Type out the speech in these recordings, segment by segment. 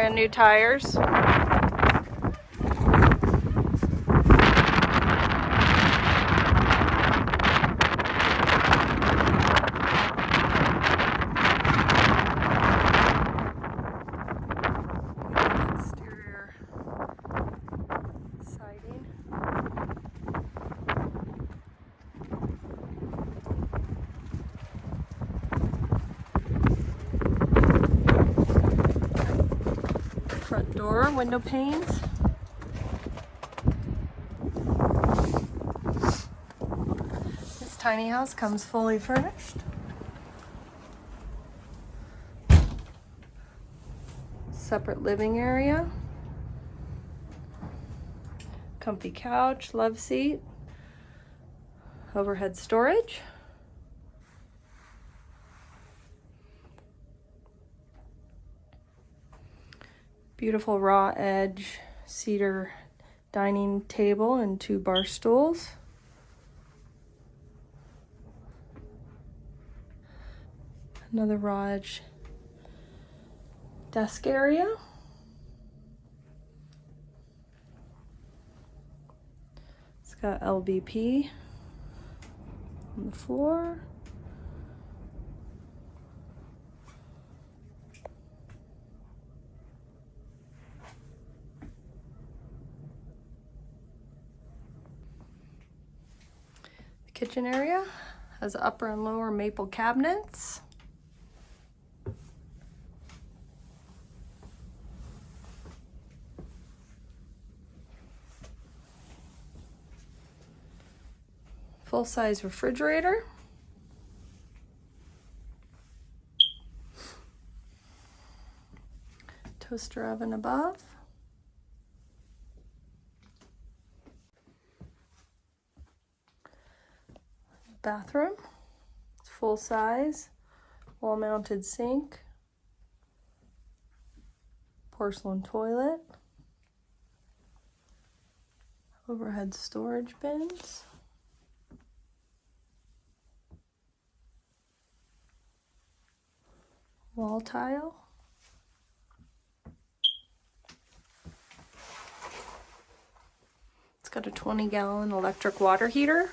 Brand new tires. Door, window panes. This tiny house comes fully furnished. Separate living area. Comfy couch, love seat. Overhead storage. Beautiful raw edge cedar dining table and two bar stools. Another raw edge desk area. It's got LVP on the floor. Kitchen area has upper and lower maple cabinets. Full-size refrigerator. Toaster oven above. Bathroom. It's full size, wall mounted sink, porcelain toilet, overhead storage bins. Wall tile. It's got a 20 gallon electric water heater.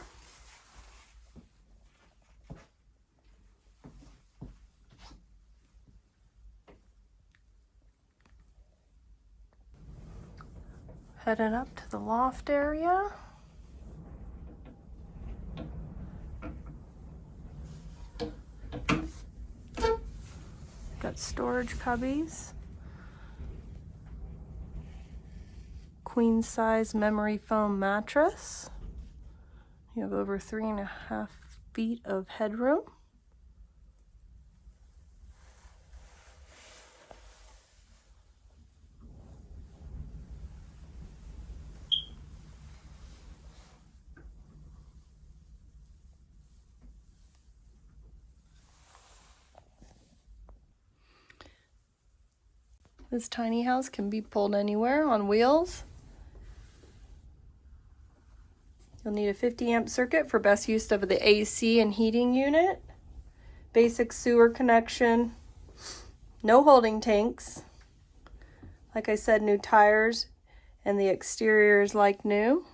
Headed up to the loft area. Got storage cubbies. Queen size memory foam mattress. You have over three and a half feet of headroom. This tiny house can be pulled anywhere on wheels. You'll need a 50 amp circuit for best use of the AC and heating unit. Basic sewer connection. No holding tanks. Like I said, new tires and the exterior is like new.